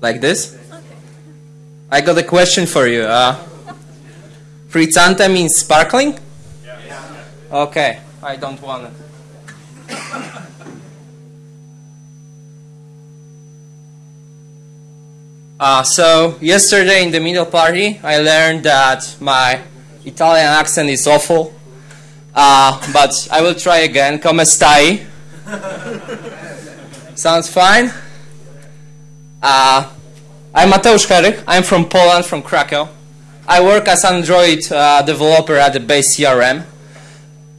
Like this? Okay. I got a question for you. Uh, Frizzante means sparkling? Yeah. Okay, I don't want it. Uh, so, yesterday in the middle party, I learned that my Italian accent is awful. Uh, but I will try again. Come stai? Sounds fine. Uh, I'm Mateusz Herych. I'm from Poland, from Krakow. I work as Android uh, developer at the base CRM.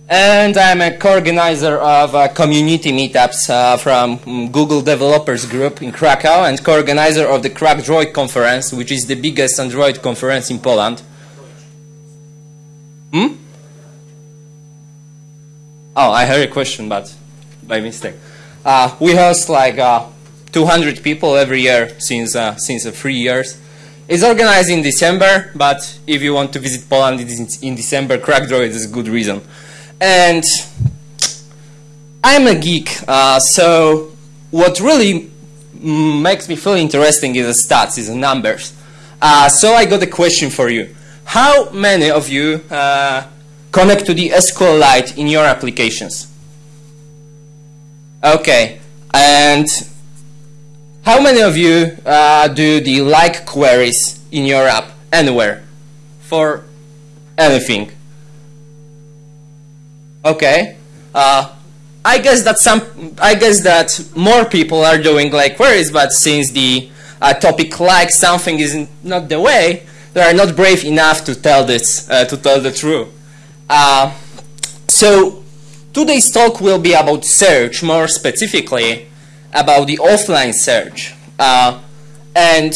And I'm a co-organizer of uh, community meetups uh, from Google Developers Group in Krakow and co-organizer of the KrakDroid conference, which is the biggest Android conference in Poland. Hmm? Oh, I heard a question, but by mistake. Uh, we host like uh, 200 people every year since uh, since three years. It's organized in December, but if you want to visit Poland in December, KrakDroid is a good reason. And I'm a geek, uh, so what really makes me feel interesting is the stats, is the numbers. Uh, so I got a question for you. How many of you uh, connect to the SQLite in your applications? Okay, and how many of you uh, do the like queries in your app anywhere for anything? Okay. Uh, I guess that some, I guess that more people are doing like queries, but since the uh, topic like something is not the way, they are not brave enough to tell this, uh, to tell the truth. Uh, so today's talk will be about search, more specifically about the offline search. Uh, and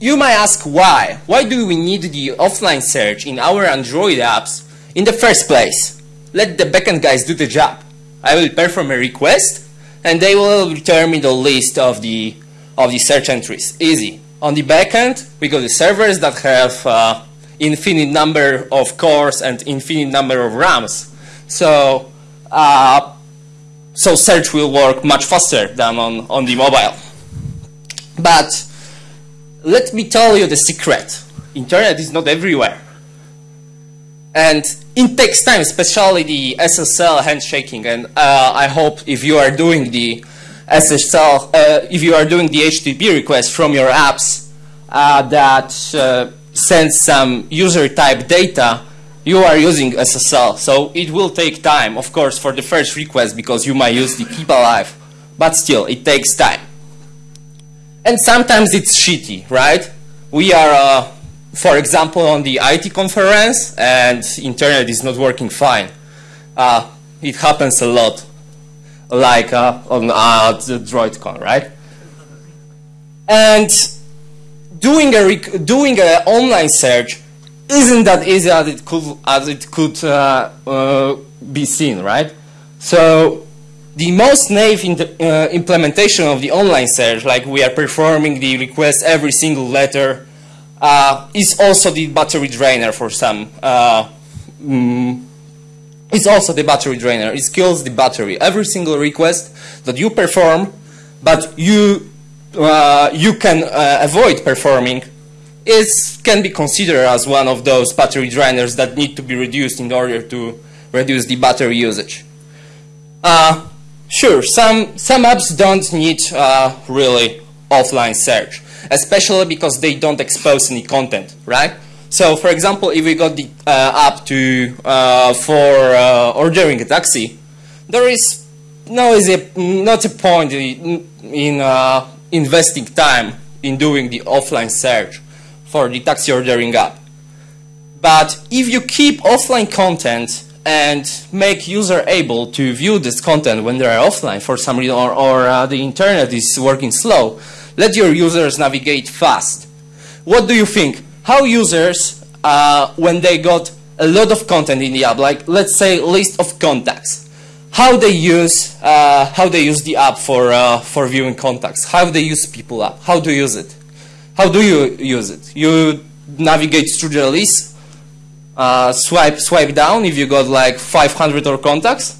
you might ask why? Why do we need the offline search in our Android apps in the first place? let the backend guys do the job. I will perform a request and they will return me the list of the of the search entries. Easy. On the backend, we got the servers that have uh, infinite number of cores and infinite number of RAMs. So uh, so search will work much faster than on, on the mobile. But let me tell you the secret. Internet is not everywhere. And it takes time, especially the SSL handshaking. And uh, I hope if you are doing the SSL, uh, if you are doing the HTTP request from your apps uh, that uh, sends some user type data, you are using SSL. So it will take time, of course, for the first request because you might use the keep alive. But still, it takes time. And sometimes it's shitty, right? We are uh, for example, on the IT conference and internet is not working fine. Uh, it happens a lot, like uh, on uh, the DroidCon, right? And doing a doing an online search isn't that easy as it could as it could uh, uh, be seen, right? So the most naive uh, implementation of the online search, like we are performing the request every single letter uh, is also the battery drainer for some. Uh, mm, it's also the battery drainer. It kills the battery. Every single request that you perform, but you uh, you can avoid performing, is can be considered as one of those battery drainers that need to be reduced in order to reduce the battery usage. Uh, sure, some some apps don't need uh, really offline search especially because they don't expose any content, right? So, for example, if we got the uh, app to uh, for uh, ordering a taxi, there is no is a, not a point in, in uh, investing time in doing the offline search for the taxi ordering app. But if you keep offline content and make user able to view this content when they are offline for some reason or, or uh, the internet is working slow, let your users navigate fast. What do you think? How users, uh, when they got a lot of content in the app, like let's say list of contacts, how they use uh, how they use the app for uh, for viewing contacts, how they use people app, how do you use it, how do you use it? You navigate through the list, uh, swipe swipe down if you got like 500 or contacts,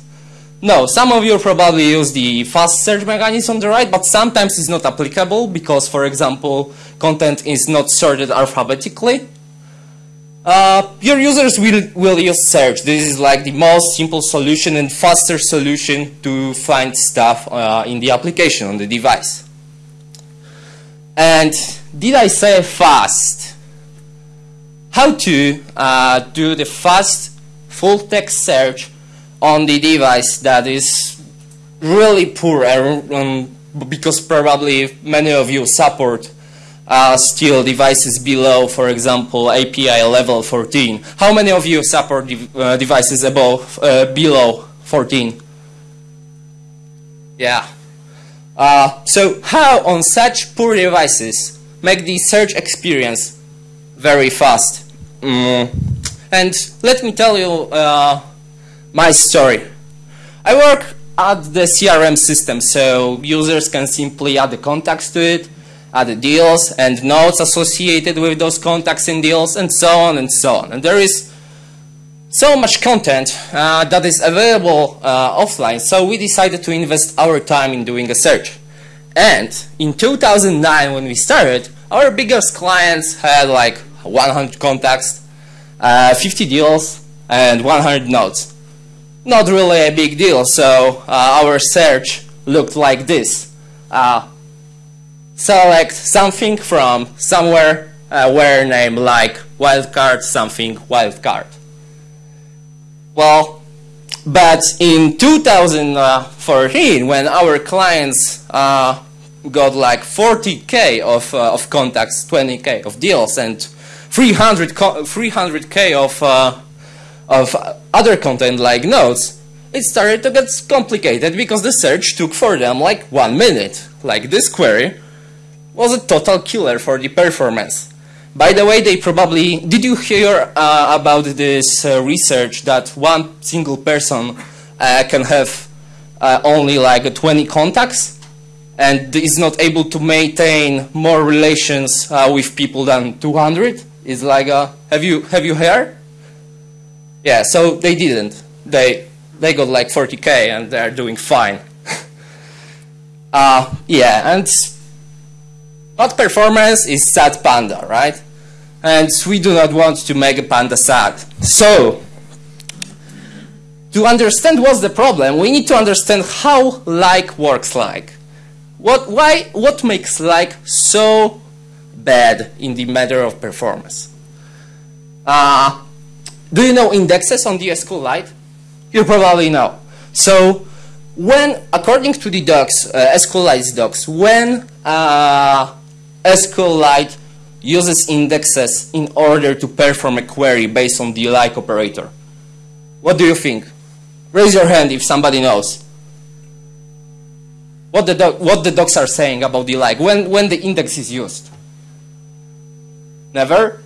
No, some of you probably use the fast search mechanism on the right, but sometimes it's not applicable because, for example, content is not sorted alphabetically. Uh, your users will, will use search. This is like the most simple solution and faster solution to find stuff uh, in the application on the device. And did I say fast? How to uh, do the fast full text search on the device that is really poor um, because probably many of you support uh, still devices below, for example, API level 14. How many of you support de uh, devices above, uh, below 14? Yeah. Uh, so how on such poor devices make the search experience very fast? Mm. And let me tell you uh, my story. I work at the CRM system, so users can simply add the contacts to it, add the deals and notes associated with those contacts and deals, and so on and so on. And there is so much content uh, that is available uh, offline, so we decided to invest our time in doing a search. And in 2009, when we started, our biggest clients had like 100 contacts, uh, 50 deals, and 100 notes not really a big deal. So uh, our search looked like this. Uh, select something from somewhere uh, where name like wildcard something wildcard. Well, but in 2014, when our clients uh, got like 40k of, uh, of contacts, 20k of deals, and 300 300k of uh, of other content like notes, it started to get complicated because the search took for them like one minute. Like this query was a total killer for the performance. By the way, they probably, did you hear uh, about this uh, research that one single person uh, can have uh, only like 20 contacts and is not able to maintain more relations uh, with people than 200? It's like, a, have you, have you heard? Yeah, so they didn't. They they got like 40k and they're doing fine. uh, yeah, and not performance is sad panda, right? And we do not want to make a panda sad. So, to understand what's the problem, we need to understand how like works like. What, why, what makes like so bad in the matter of performance? Uh, do you know indexes on the SQLite? You probably know. So when, according to the docs, uh, SQLite docs, when uh, SQLite uses indexes in order to perform a query based on the like operator, what do you think? Raise your hand if somebody knows. What the, what the docs are saying about the like, when, when the index is used. Never?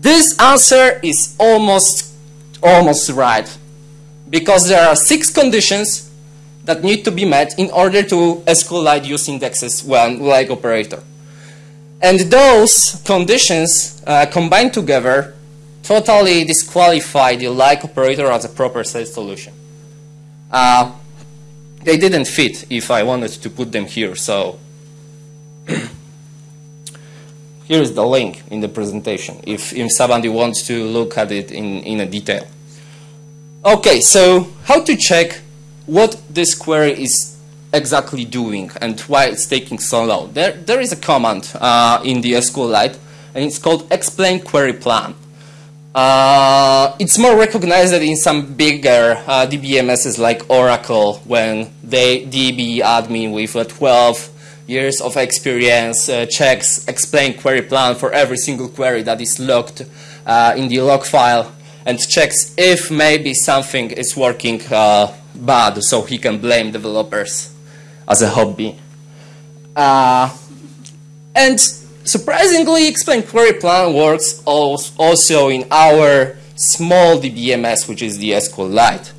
This answer is almost, almost right because there are six conditions that need to be met in order to SQLite use indexes when like operator. And those conditions uh, combined together totally disqualify the like operator as a proper solution. Uh, they didn't fit if I wanted to put them here, so here is the link in the presentation if, if somebody wants to look at it in, in a detail. Okay, so how to check what this query is exactly doing and why it's taking so long. There, there is a command uh, in the SQLite and it's called explain query plan. Uh, it's more recognized in some bigger uh, DBMSs like Oracle when they DB admin with a 12 years of experience, uh, checks, explain query plan for every single query that is logged uh, in the log file and checks if maybe something is working uh, bad so he can blame developers as a hobby. Uh, and surprisingly, explain query plan works also in our small DBMS, which is the SQLite.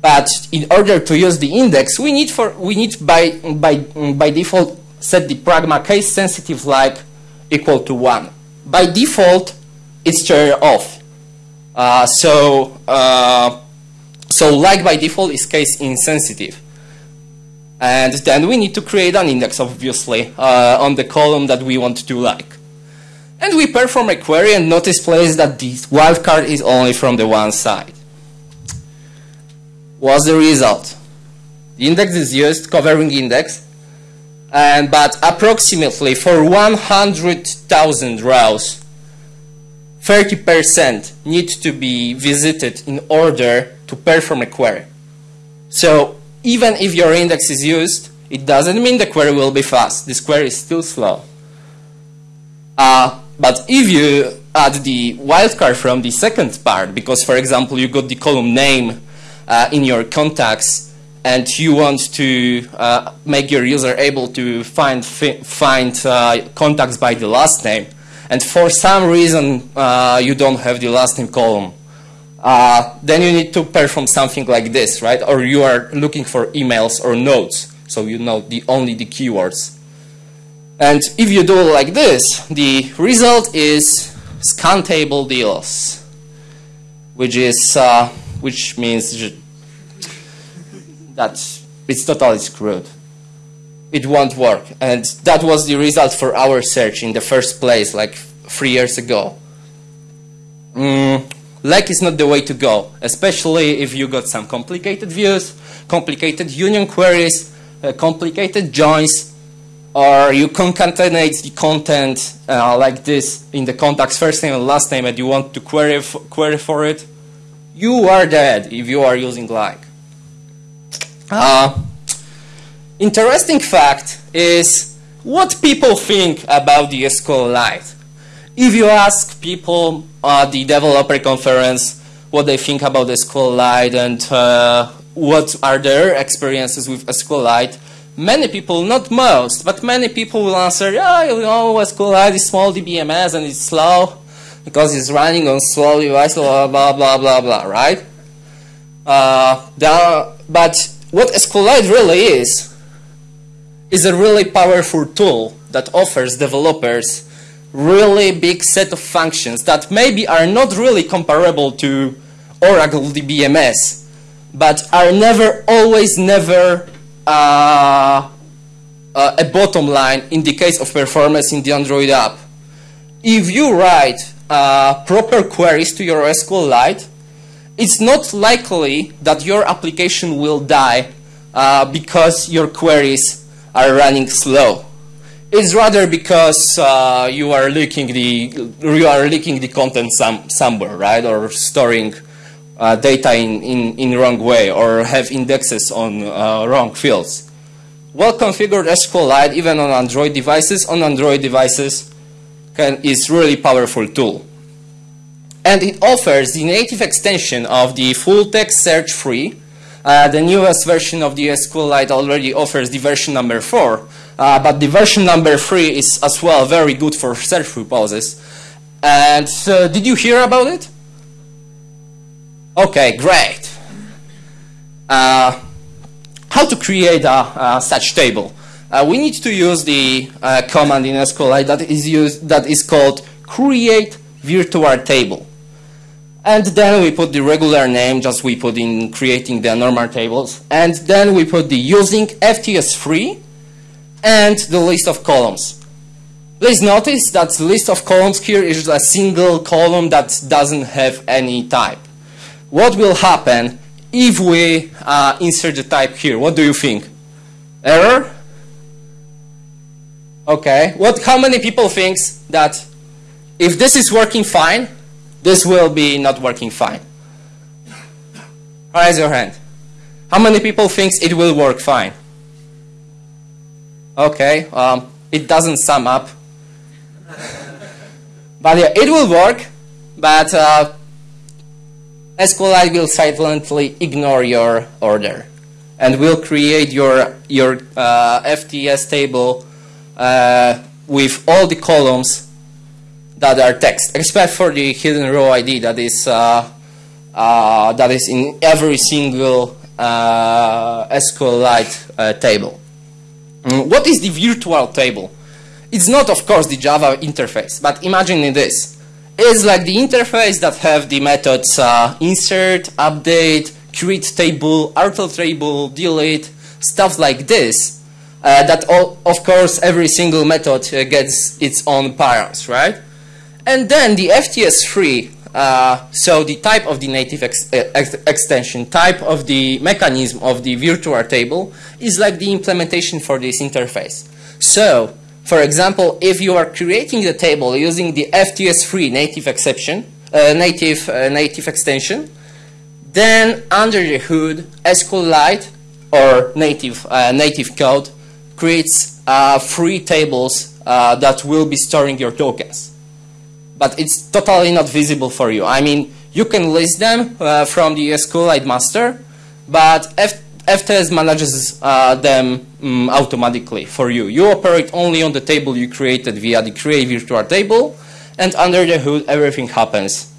But in order to use the index, we need for we need by by by default set the pragma case sensitive like equal to one. By default, it's turned off. Uh, so uh, So like by default is case insensitive. And then we need to create an index, obviously, uh, on the column that we want to like. And we perform a query and notice place that this wildcard is only from the one side. What's the result? The index is used, covering index, and but approximately for 100,000 rows, 30% need to be visited in order to perform a query. So even if your index is used, it doesn't mean the query will be fast. This query is still slow. Uh, but if you add the wildcard from the second part, because for example you got the column name uh, in your contacts and you want to uh, make your user able to find find uh, contacts by the last name, and for some reason uh, you don't have the last name column, uh, then you need to perform something like this, right? Or you are looking for emails or notes, so you know the only the keywords. And if you do like this, the result is scan table deals, which is uh, which means that it's totally screwed. It won't work, and that was the result for our search in the first place, like three years ago. Mm, LEC is not the way to go, especially if you got some complicated views, complicated union queries, uh, complicated joins, or you concatenate the content uh, like this in the contacts first name and last name and you want to query, query for it, you are dead if you are using LEC. Uh, interesting fact is what people think about the SQLite. If you ask people at the developer conference what they think about SQLite and uh, what are their experiences with SQLite, many people, not most, but many people will answer, yeah, you know, SQLite is small DBMS and it's slow because it's running on slow device, blah, blah, blah, blah, blah, right? Uh, are, but what SQLite really is, is a really powerful tool that offers developers really big set of functions that maybe are not really comparable to Oracle DBMS, but are never, always never uh, uh, a bottom line in the case of performance in the Android app. If you write uh, proper queries to your SQLite, it's not likely that your application will die uh, because your queries are running slow. It's rather because uh, you are leaking the you are leaking the content some, somewhere, right, or storing uh, data in, in, in wrong way or have indexes on uh, wrong fields. Well-configured SQLite, even on Android devices, on Android devices, can, is really powerful tool. And it offers the native extension of the full text search free. Uh, the newest version of the SQLite already offers the version number 4, uh, but the version number 3 is as well very good for search purposes. And did you hear about it? Okay, great. Uh, how to create a, a such table? Uh, we need to use the uh, command in SQLite that is used that is called create virtual table. And then we put the regular name, just we put in creating the normal tables. And then we put the using FTS3 and the list of columns. Please notice that the list of columns here is a single column that doesn't have any type what will happen if we uh, insert the type here? What do you think? Error? Okay. What? How many people thinks that if this is working fine, this will be not working fine? Raise your hand. How many people thinks it will work fine? Okay. Um, it doesn't sum up. but yeah, it will work. But uh, SQLite will silently ignore your order and will create your, your uh, FTS table uh, with all the columns that are text, except for the hidden row ID that is, uh, uh that is in every single uh, SQLite uh, table. Mm, what is the virtual table? It's not, of course, the Java interface, but imagine this It's like the interface that have the methods uh, insert, update, create table, alter table, delete, stuff like this, uh, that all, of course every single method uh, gets its own params, right? And then the FTS3, uh, so the type of the native ex ex extension, type of the mechanism of the virtual table is like the implementation for this interface. So, for example, if you are creating the table using the FTS3 native exception, uh, native uh, native extension, then under the hood, SQLite or native uh, native code creates uh, free tables uh, that will be storing your tokens. But it's totally not visible for you. I mean, you can list them uh, from the SQLite master, but FTS manages uh, them um, automatically for you. You operate only on the table you created via the create virtual table, and under the hood everything happens.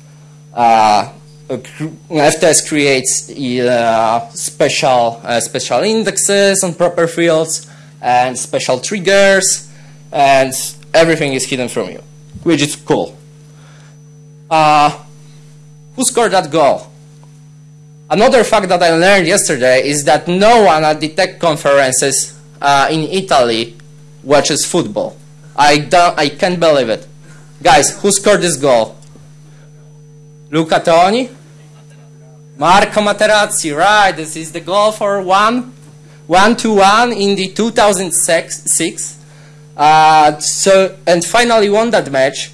Uh, FTS creates uh, special uh, special indexes on proper fields and special triggers, and everything is hidden from you, which is cool. Uh, who scored that goal? Another fact that I learned yesterday is that no one at the tech conferences uh, in Italy watches football. I don't, I can't believe it. Guys, who scored this goal? Luca Toni? Marco Materazzi, right. This is the goal for one, one to one in the 2006. Uh, so, and finally won that match.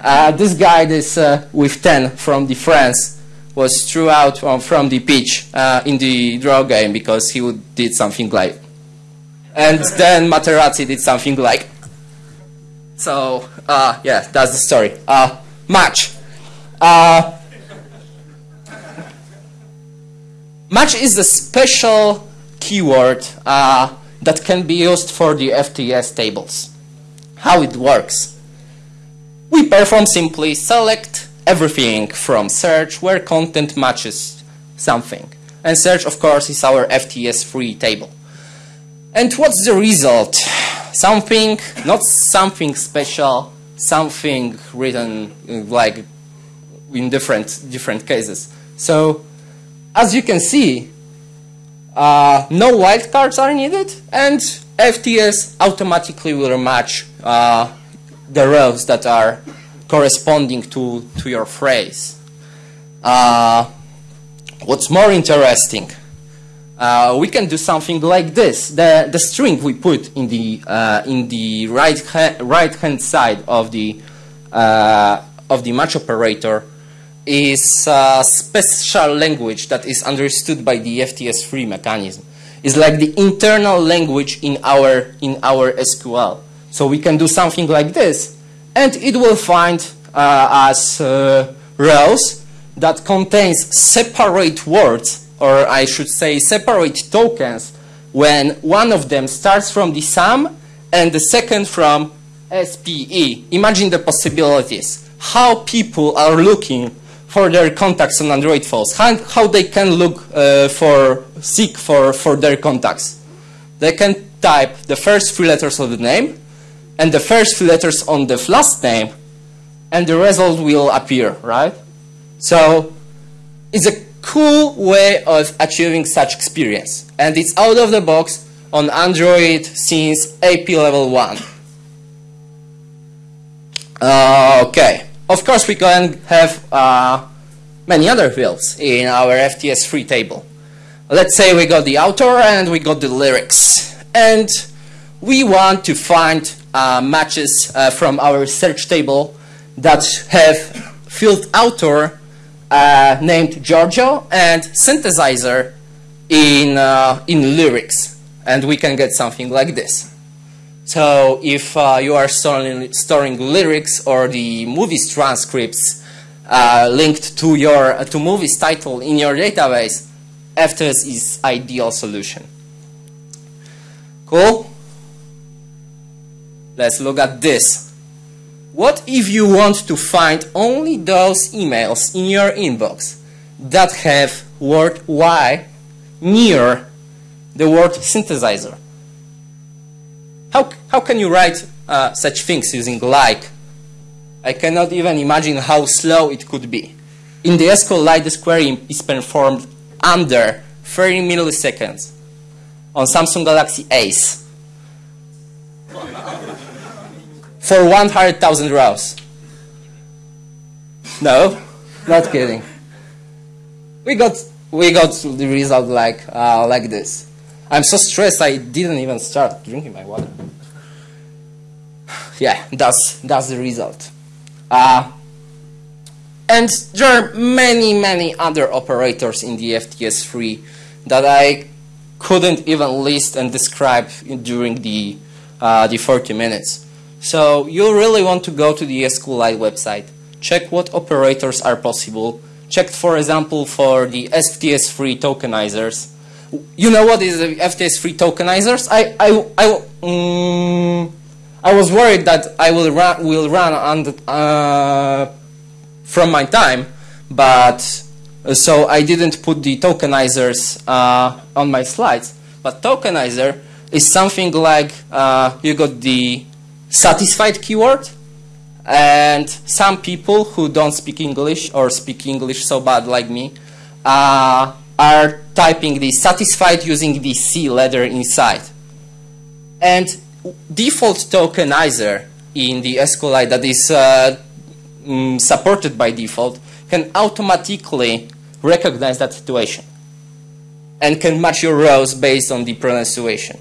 Uh, this guy is uh, with 10 from the France was threw out from, from the pitch uh, in the draw game because he did something like and then Materazzi did something like so uh, yeah that's the story. Uh, match. Uh, match is a special keyword uh, that can be used for the FTS tables. How it works we perform simply select everything from search where content matches something. And search, of course, is our FTS3 table. And what's the result? Something, not something special, something written like in different, different cases. So, as you can see, uh, no wildcards are needed, and FTS automatically will match uh, the rows that are corresponding to, to your phrase. Uh, what's more interesting, uh, we can do something like this. The, the string we put in the, uh, in the right, ha right hand side of the, uh, of the match operator is a special language that is understood by the FTS3 mechanism. It's like the internal language in our, in our SQL. So we can do something like this and it will find uh, as uh, rows that contains separate words, or I should say separate tokens, when one of them starts from the sum and the second from SPE. Imagine the possibilities. How people are looking for their contacts on Android phones. How, how they can look uh, for, seek for, for their contacts. They can type the first three letters of the name and the first few letters on the last name, and the result will appear, right? So it's a cool way of achieving such experience. And it's out of the box on Android since API level 1. Uh, okay. Of course, we can have uh, many other fields in our FTS3 table. Let's say we got the author and we got the lyrics. And we want to find matches uh, from our search table that have field author uh, named Giorgio and synthesizer in, uh, in lyrics. And we can get something like this. So if uh, you are storing, storing lyrics or the movies transcripts uh, linked to your to movies title in your database, FTS is ideal solution. Cool? Let's look at this. What if you want to find only those emails in your inbox that have word Y near the word synthesizer? How, how can you write uh, such things using like? I cannot even imagine how slow it could be. In the SQLite, this query is performed under 30 milliseconds on Samsung Galaxy Ace for 100,000 rows. No, not kidding. We got we got the result like uh, like this. I'm so stressed I didn't even start drinking my water. Yeah, that's that's the result. Uh, and there are many many other operators in the FTS3 that I couldn't even list and describe during the uh, the 40 minutes. So you really want to go to the SQLite website, check what operators are possible, check for example for the FTS3 tokenizers. You know what is the FTS3 tokenizers? I I I, um, I was worried that I will run will run the, uh, from my time, but uh, so I didn't put the tokenizers uh, on my slides. But tokenizer is something like uh, you got the satisfied keyword and some people who don't speak English or speak English so bad like me uh, are typing the satisfied using the C letter inside. And default tokenizer in the SQLite that is uh, mm, supported by default can automatically recognize that situation and can match your rows based on the pronunciation.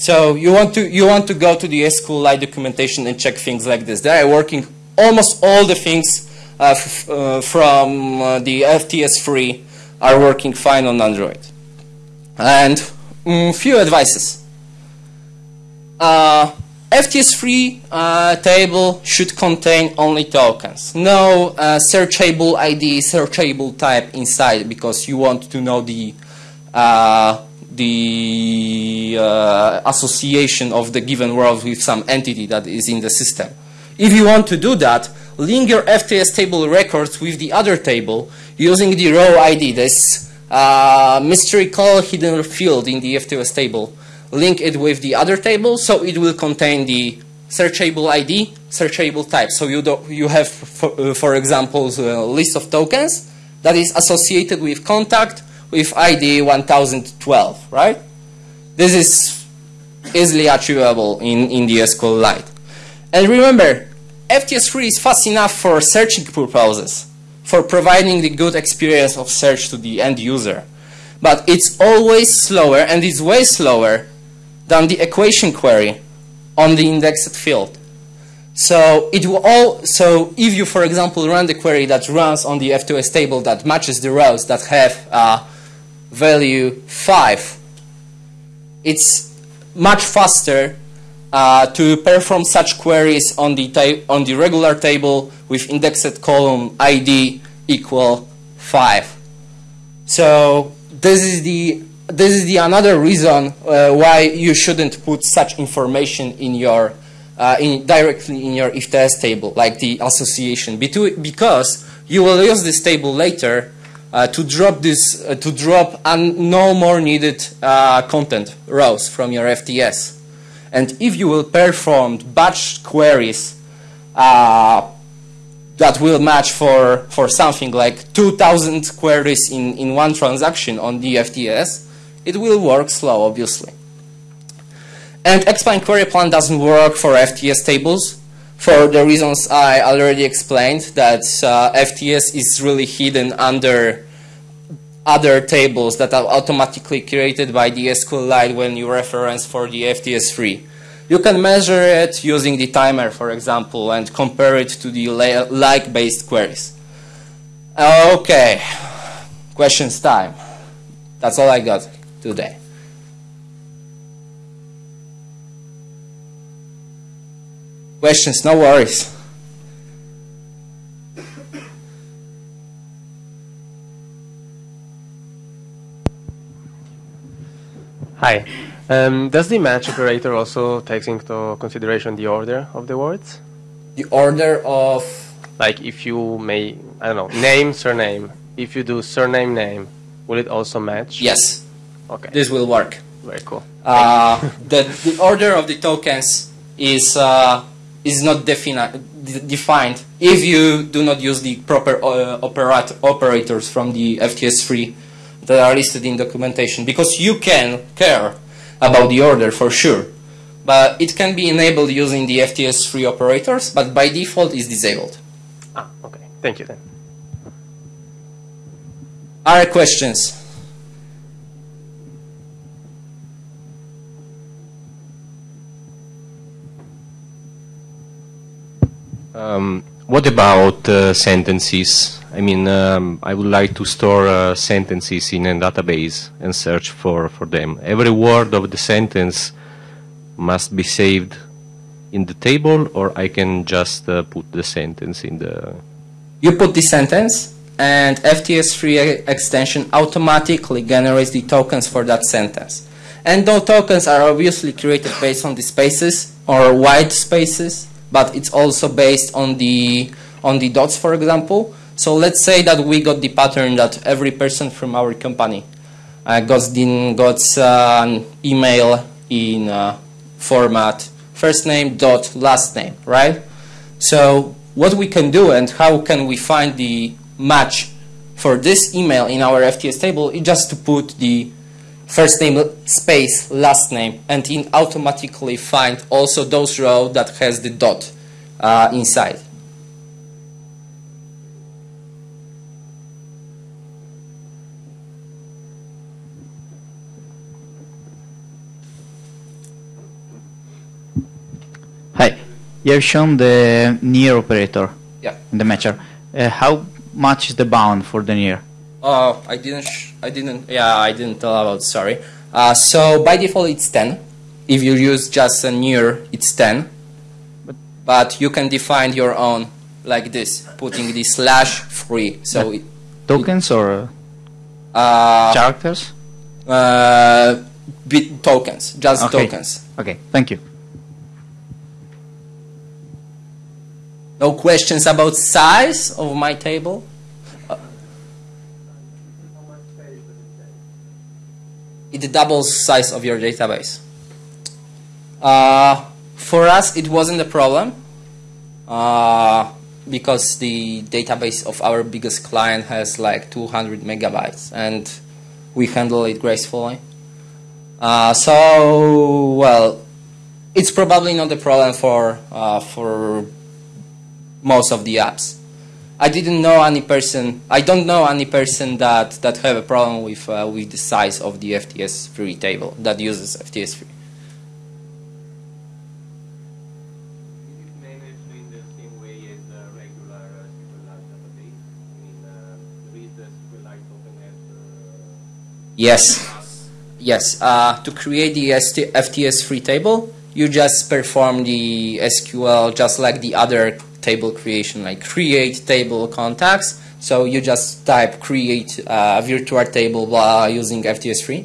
So you want to you want to go to the SQLite documentation and check things like this. They are working almost all the things uh, uh, from uh, the FTS3 are working fine on Android. And mm, few advices. Uh, FTS3 uh, table should contain only tokens. No uh, searchable ID, searchable type inside because you want to know the the uh, association of the given world with some entity that is in the system. If you want to do that, link your FTS table records with the other table using the row ID, this uh, mystery call hidden field in the FTS table. Link it with the other table so it will contain the searchable ID, searchable type. So you, do, you have, for, uh, for example, a list of tokens that is associated with contact, with ID 1012, right? This is easily achievable in, in the SQLite. And remember, FTS3 is fast enough for searching purposes, for providing the good experience of search to the end user. But it's always slower, and it's way slower than the equation query on the indexed field. So it will all. So if you, for example, run the query that runs on the FTS table that matches the rows that have uh, value 5, it's much faster uh, to perform such queries on the, on the regular table with indexed column ID equal 5. So this is the this is the another reason uh, why you shouldn't put such information in your uh, in directly in your FTS table, like the association, because you will use this table later uh, to drop this, uh, to drop no more needed uh, content rows from your FTS. And if you will perform batch queries uh, that will match for, for something like 2,000 queries in, in one transaction on the FTS, it will work slow, obviously. And Explain query plan doesn't work for FTS tables for the reasons I already explained, that uh, FTS is really hidden under other tables that are automatically created by the SQLite when you reference for the FTS3. You can measure it using the timer, for example, and compare it to the like-based queries. Okay, questions time. That's all I got today. Questions, no worries. Hi. Um, does the match operator also take into consideration the order of the words? The order of... Like if you may, I don't know, name, surname. If you do surname, name, will it also match? Yes. Okay. This will work. Very cool. Uh, the, the order of the tokens is uh, is not defined if you do not use the proper uh, operat operators from the FTS3 that are listed in documentation because you can care about the order for sure. But it can be enabled using the FTS3 operators, but by default is disabled. Ah, okay. Thank you then. Other questions? Um, what about uh, sentences? I mean, um, I would like to store uh, sentences in a database and search for, for them. Every word of the sentence must be saved in the table, or I can just uh, put the sentence in the. You put the sentence, and FTS3 extension automatically generates the tokens for that sentence. And those tokens are obviously created based on the spaces or white spaces but it's also based on the on the dots, for example. So let's say that we got the pattern that every person from our company uh, got, the, got uh, an email in uh, format first name dot last name, right? So what we can do and how can we find the match for this email in our FTS table is just to put the first name space last name and it automatically find also those rows that has the dot uh, inside. Hi, you have shown the near operator Yeah. in the matcher. Uh, how much is the bound for the near? Oh, I didn't. I didn't. Yeah, I didn't tell about. Sorry. Uh, so by default, it's ten. If you use just a near, it's ten. But, but you can define your own like this, putting the slash free. So it, Tokens or uh, characters? uh, bit tokens, just Okay. tokens. Okay, thank you. No questions about size of my table. It doubles size of your database. Uh, for us, it wasn't a problem uh, because the database of our biggest client has like 200 megabytes, and we handle it gracefully. Uh, so, well, it's probably not a problem for uh, for most of the apps. I didn't know any person. I don't know any person that that have a problem with uh, with the size of the FTS3 table that uses FTS3. Is it managed in the same way as a regular uh, SQLite database? I mean, uh, read the SQLite token as Yes, yes. Uh, to create the ST FTS3 table, you just perform the SQL just like the other table creation, like create table contacts. So you just type create uh, virtual table while using FTS3,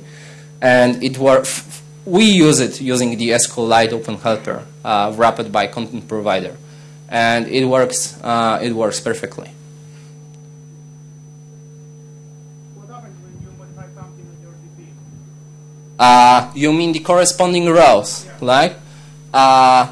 and it works. We use it using the SQLite Open Helper uh, wrapped by content provider, and it works. Uh, it works perfectly. What happens when you modify something with your DB? Uh, you mean the corresponding rows, like? Uh,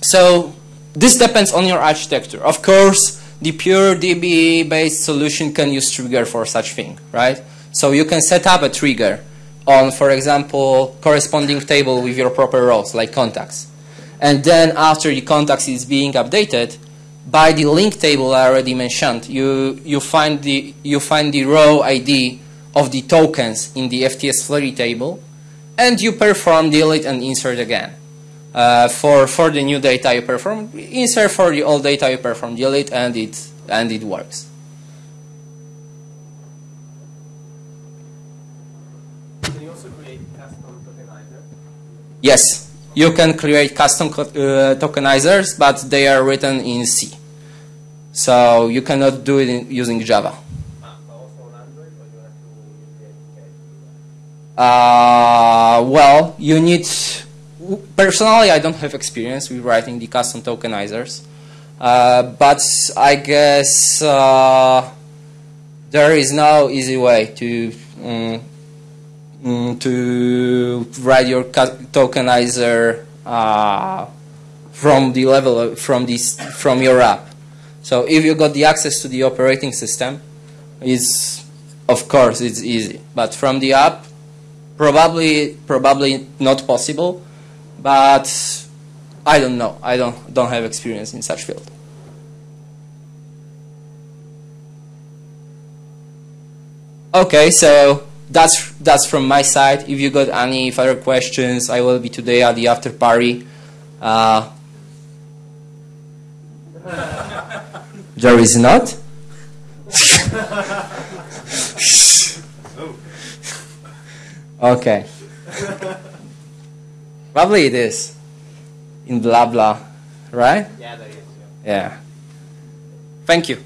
so this depends on your architecture. Of course, the pure DB-based solution can use trigger for such thing, right? So you can set up a trigger on, for example, corresponding table with your proper rows, like contacts. And then after the contacts is being updated, by the link table I already mentioned, you, you, find, the, you find the row ID of the tokens in the FTS3 table, and you perform delete and insert again. Uh, for for the new data you perform insert for the old data you perform delete and it and it works. Can you also create custom tokenizer? Yes, you can create custom uh, tokenizers, but they are written in C, so you cannot do it in, using Java. Ah, but also on Android, or you have to use the API? Uh, well, you need. Personally, I don't have experience with writing the custom tokenizers, uh, but I guess uh, there is no easy way to mm, to write your tokenizer uh, from the level of, from this from your app. So if you got the access to the operating system, is of course it's easy. But from the app, probably probably not possible. But I don't know. I don't don't have experience in such field. Okay, so that's that's from my side. If you got any further questions, I will be today at the after party. Uh, there is not. okay. Probably it is. In blah blah, right? Yeah, there is. Yeah. Thank you.